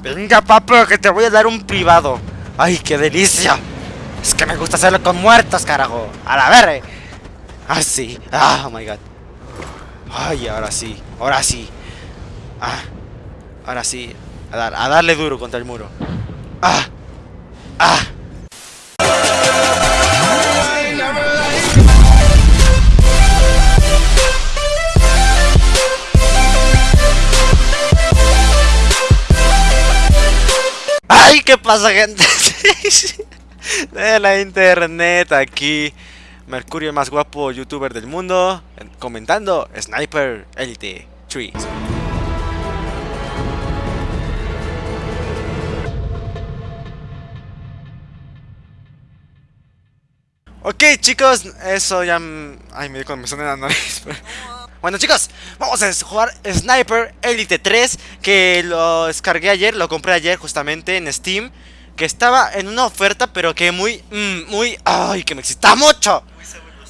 Venga, papo, que te voy a dar un privado. ¡Ay, qué delicia! Es que me gusta hacerlo con muertos, carajo. A la verga. Ah, sí. Ah, oh my god. Ay, ahora sí. Ahora sí. Ah. Ahora sí. A, dar, a darle duro contra el muro. Ah. Ah. ¿Qué pasa, gente? de la internet aquí. Mercurio, el más guapo youtuber del mundo. Comentando Sniper Elite 3. Ok, chicos, eso ya. Ay, me dio con me en la nariz. Bueno chicos, vamos a jugar Sniper Elite 3 Que lo descargué ayer, lo compré ayer justamente en Steam Que estaba en una oferta pero que muy, mm, muy, ay que me excita mucho.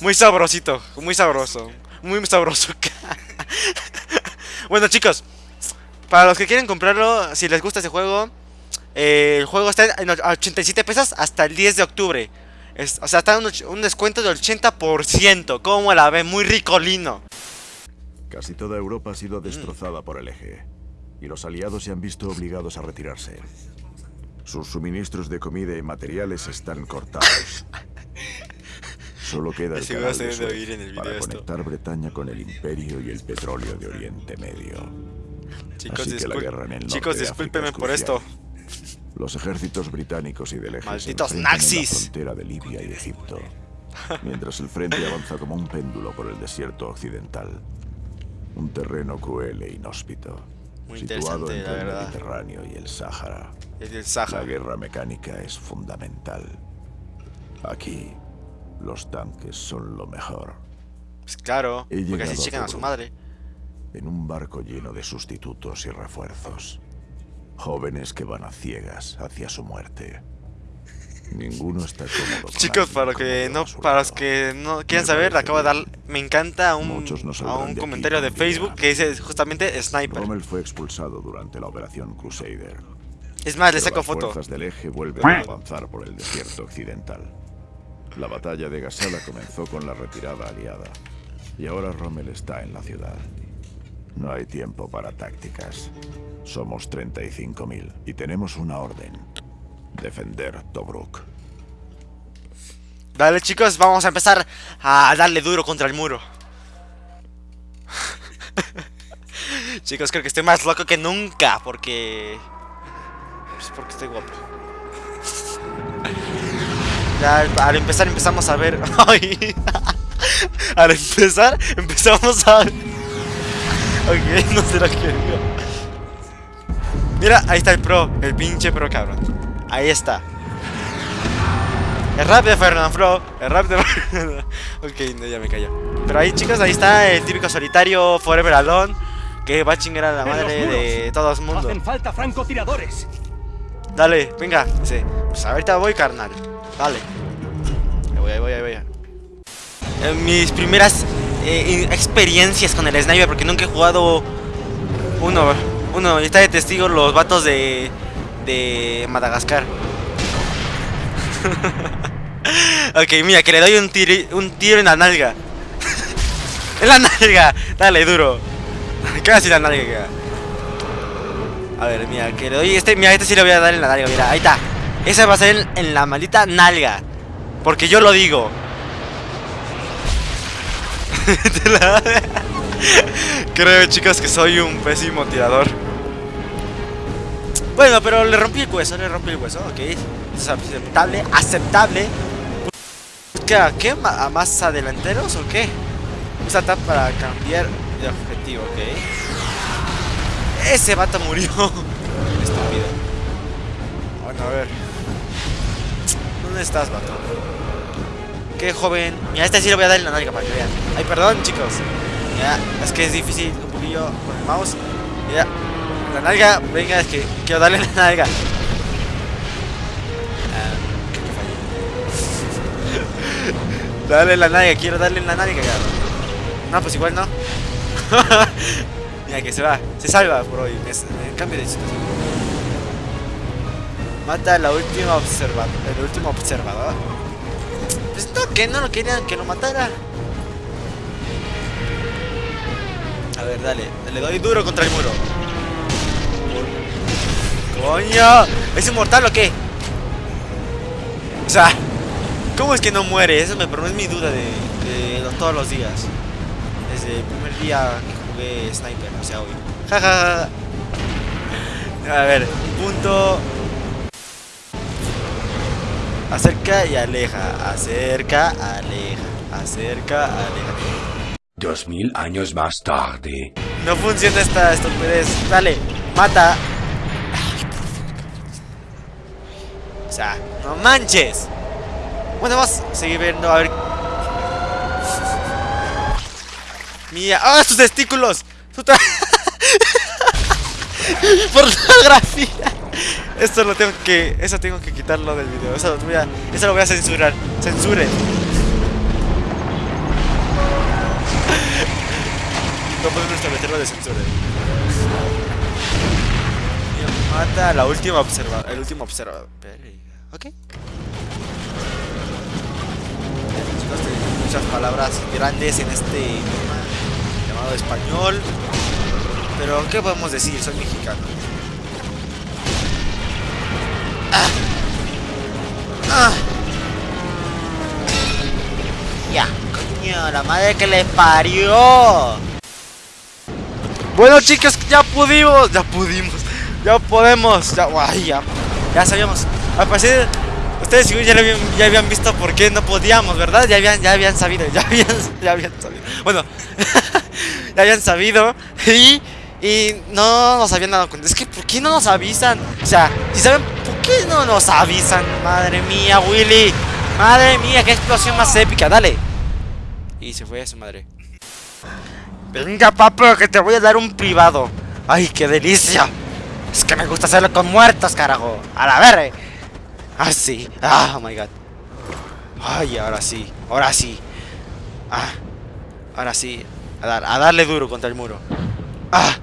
Muy sabrosito, muy sabroso Muy sabroso. Bueno chicos, para los que quieren comprarlo, si les gusta ese juego eh, El juego está en 87 pesos hasta el 10 de octubre. O sea, está un, un descuento del 80% Como la ve, muy ricolino Casi toda Europa ha sido destrozada por el eje, y los aliados se han visto obligados a retirarse. Sus suministros de comida y materiales están cortados. Solo queda el canal de para conectar Bretaña con el Imperio y el petróleo de Oriente Medio. Chicos, Así que la guerra en el Chicos discúlpenme por esto. Los ejércitos británicos y del eje Malditos nazis. En la frontera de Libia y Egipto, mientras el frente avanza como un péndulo por el desierto occidental. Un terreno cruel e inhóspito. Muy situado entre el Mediterráneo y el Sáhara. el Sáhara. La guerra mecánica es fundamental. Aquí, los tanques son lo mejor. Pues claro, porque así llegan a su madre. En un barco lleno de sustitutos y refuerzos. Jóvenes que van a ciegas hacia su muerte. Ninguno está cómodo. Chicos, para que no, para los que no quieran saber, acabo de dar, me encanta un, a un comentario de, Facebook que dice justamente Sniper. Rommel fue expulsado durante la operación Crusader. Es más, le saco foto. Las fuerzas del eje vuelven a avanzar por el desierto occidental. La batalla de Gasala comenzó con la retirada aliada. Y ahora Rommel está en la ciudad. No hay tiempo para tácticas. Somos 35.000 y tenemos una orden. Defender Tobruk. Dale chicos, vamos a empezar a darle duro contra el muro. chicos, creo que estoy más loco que nunca porque... Pues porque estoy guapo. Ya, al empezar empezamos a ver... al empezar empezamos a. Ok, no será que... Mira, ahí está el pro, el pinche pro cabrón. Ahí está. Es rápido Fernand Fro. Es rápido. ok, no, ya me callo. Pero ahí, chicos, ahí está el típico solitario Forever Alone. Que va a chingar a la madre de todos mundo. Hacen falta francotiradores. Dale, venga. Sí. Pues ahorita voy, carnal. Dale. Ahí voy, ahí voy, ahí voy. En mis primeras eh, experiencias con el sniper, porque nunca he jugado uno. Uno, y está de testigo los vatos de de Madagascar. ok, mira, que le doy un tiro, un tiro en la nalga. en la nalga. Dale, duro. Casi la nalga. A ver, mira, que le doy este. Mira, este sí le voy a dar en la nalga. Mira, ahí está. Esa va a ser en, la maldita nalga. Porque yo lo digo. Creo, chicos, que soy un pésimo tirador. Bueno, pero le rompí el hueso, le rompí el hueso, ok. Es aceptable, aceptable. ¿Qué? ¿A más adelanteros o qué? Usa tap para cambiar de objetivo, ok. Ese vato murió. Estúpido. Bueno, a ver. ¿Dónde estás, vato? Qué joven. Mira, este sí le voy a dar en la nalga para que vean. Ay, perdón, chicos. Mira, es que es difícil un poquillo con el mouse. Mira, la nalga, venga, es que quiero darle la nalga. Ah, dale la nalga, quiero darle la nalga, No, pues igual no. Mira que se va, se salva por hoy. Es, cambio de situación. Mata a la última observador. El último observador. Pues no, que no lo querían que lo matara. A ver, dale. Le doy duro contra el muro. ¡Coño! ¿Es inmortal o qué? O sea, ¿cómo es que no muere? Eso me es mi duda de, de, todos los días. Desde el primer día que jugué Sniper, o sea, hoy. Jajaja. A ver, punto. Acerca y aleja. Acerca, aleja. Acerca, aleja. Dos mil años más tarde. No funciona esta estupidez. Dale, mata. No manches. Bueno, vamos a seguir viendo a ver. Mía. ¡Ah, sus testículos! Pornografía. Esto lo tengo que. Eso tengo que quitarlo del video. Eso lo voy a, eso lo voy a censurar. Censuren. No podemos establecerlo de censura. Mata a la última observa. El último observador. Ok. Muchas palabras grandes en este llamado español. Pero, ¿qué podemos decir? Soy mexicano. Ah. Ah. Ya, coño, la madre que le parió. Bueno, chicos, ya pudimos, ya pudimos, ya podemos, ya, ya, ya sabíamos. Al parecer, ustedes ya, habían, ya habían visto por qué no podíamos, ¿verdad? Ya habían, ya habían sabido, ya habían, ya habían sabido. Bueno, ya habían sabido y y no nos habían dado cuenta. Es que, ¿por qué no nos avisan? O sea, si saben, ¿por qué no nos avisan? Madre mía, Willy. Madre mía, qué explosión más épica. Dale. Y se fue a su madre. Venga, papo, que te voy a dar un privado. ¡Ay, qué delicia! Es que me gusta hacerlo con muertos, carajo. A la verga. Ah, sí. Ah, oh my god. Ay, ahora sí. Ahora sí. Ah. Ahora sí. A, dar, a darle duro contra el muro. Ah.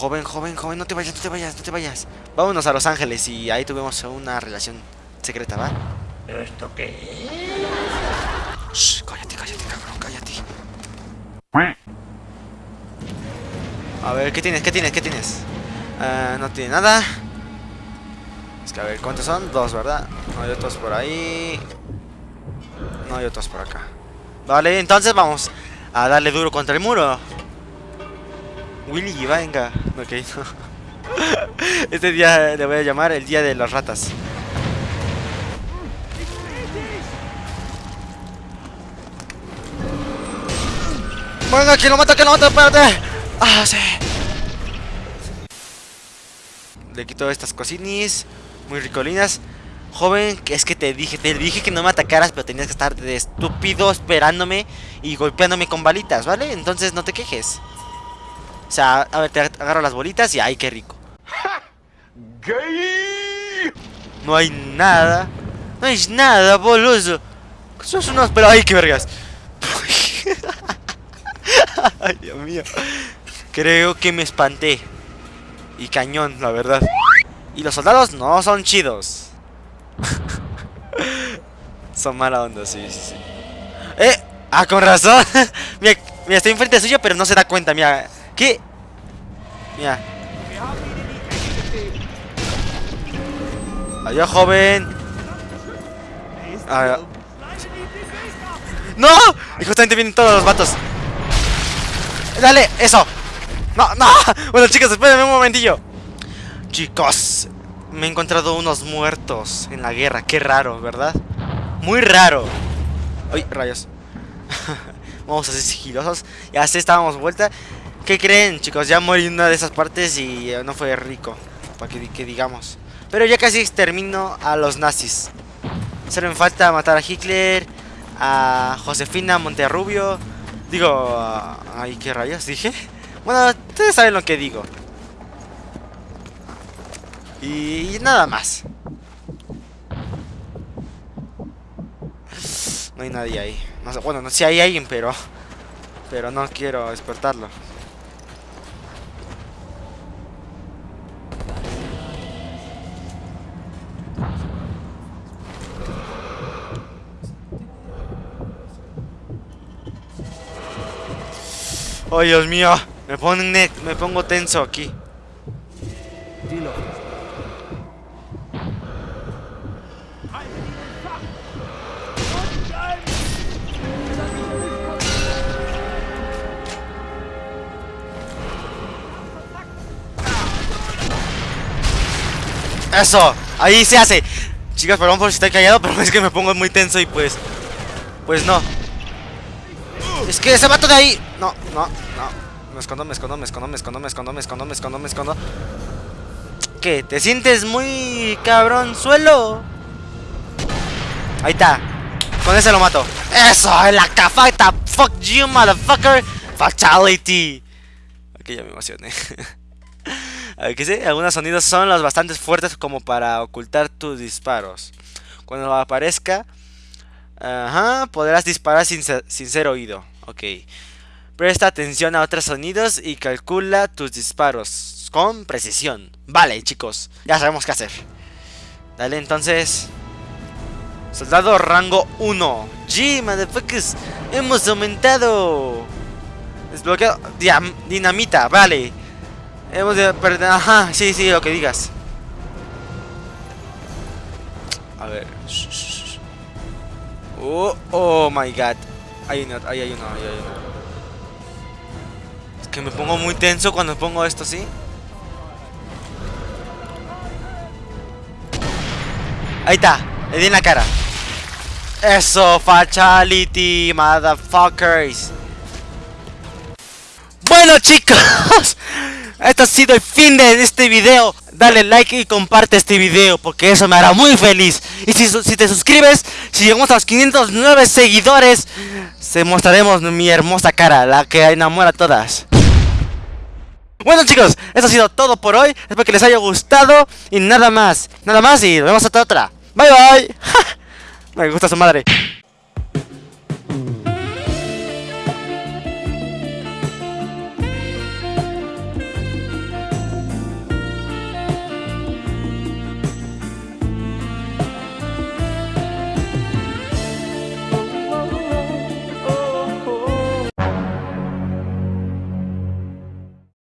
Joven, joven, joven, no te vayas, no te vayas, no te vayas. Vámonos a Los Ángeles y ahí tuvimos una relación secreta, ¿va? ¿Esto qué Shh, cállate, cállate, cabrón, cállate. A ver, ¿qué tienes? ¿Qué tienes? ¿Qué tienes? Uh, no tiene nada. Es que a ver, ¿cuántos son? Dos, ¿verdad? No hay otros por ahí. No hay otros por acá. Vale, entonces vamos a darle duro contra el muro. Willy, venga. Ok, Este día le voy a llamar el día de las ratas. Venga, que lo mata, que lo mata, espérate. Ah, sí. Le quito estas cosinis. Muy ricolinas. Joven, es que te dije, te dije que no me atacaras, pero tenías que estar de estúpido esperándome y golpeándome con balitas, ¿vale? Entonces no te quejes. O sea, a ver, te agarro las bolitas y ¡ay, qué rico! No hay nada. No hay nada, boludo. Sos unos... Pero, ¡ay, qué vergas! ¡Ay, Dios mío! Creo que me espanté. Y cañón, la verdad. Y los soldados no son chidos. son mala onda, sí, sí, sí. ¡Eh! ¡Ah, con razón! mira, mira, estoy enfrente suyo, pero no se da cuenta, mira. ¿Qué? Mira. Adiós, joven. ¡No! Y justamente vienen todos los vatos. ¡Dale! ¡Eso! ¡No! ¡No! Bueno, chicos, espérenme un momentillo. Chicos, me he encontrado unos muertos en la guerra. Qué raro, ¿verdad? Muy raro. ¡Ay, rayos! Vamos a ser sigilosos. Ya se estábamos vuelta. ¿Qué creen, chicos? Ya morí una de esas partes y no fue rico. Para que, digamos. Pero ya casi extermino a los nazis. Solo me falta matar a Hitler, a Josefina Monterrubio. Digo, ay, ¿qué rayos dije? Bueno, ustedes saben lo que digo. Y, nada más. No hay nadie ahí. bueno, no sé si hay alguien, pero... Pero no quiero despertarlo. Oh, Dios mío. Me, pone, me pongo tenso aquí. Eso, ahí se hace Chicas, perdón por si estoy callado Pero es que me pongo muy tenso y pues Pues no Es que ese vato de ahí No, no, no Me escondo, me escondo, me escondo, me escondo, me escondo, me escondo, me escondo, me escondo ¿Qué? ¿Te sientes muy cabrón suelo? Ahí está Con ese lo mato Eso, la cafata Fuck you, motherfucker Fatality Ok, ya me emocioné ¿Qué sé? Algunos sonidos son los bastante fuertes como para ocultar tus disparos. Cuando aparezca, ajá, podrás disparar sin ser, oído. Ok. Presta atención a otros sonidos y calcula tus disparos con precisión. Vale, chicos, ya sabemos qué hacer. Dale, entonces. Soldado rango 1. G, motherfuckers. Hemos aumentado. Desbloqueado. dinamita, vale. Hemos de perder... Ajá, sí, sí, lo que digas. A ver. Oh, oh my god. Hay uno, ahí hay uno, ahí hay uno. Que me pongo muy tenso cuando pongo esto, ¿sí? Ahí está, le di en la cara. Eso, fatality, motherfuckers. Bueno chicos, esto ha sido el fin de este video. Dale like y comparte este video porque eso me hará muy feliz. Y si, si te suscribes, si llegamos a los 509 seguidores, se mostraremos mi hermosa cara, la que enamora a todas. Bueno chicos, eso ha sido todo por hoy. Espero que les haya gustado y nada más. Nada más y nos vemos hasta otra. Bye bye. me gusta su madre.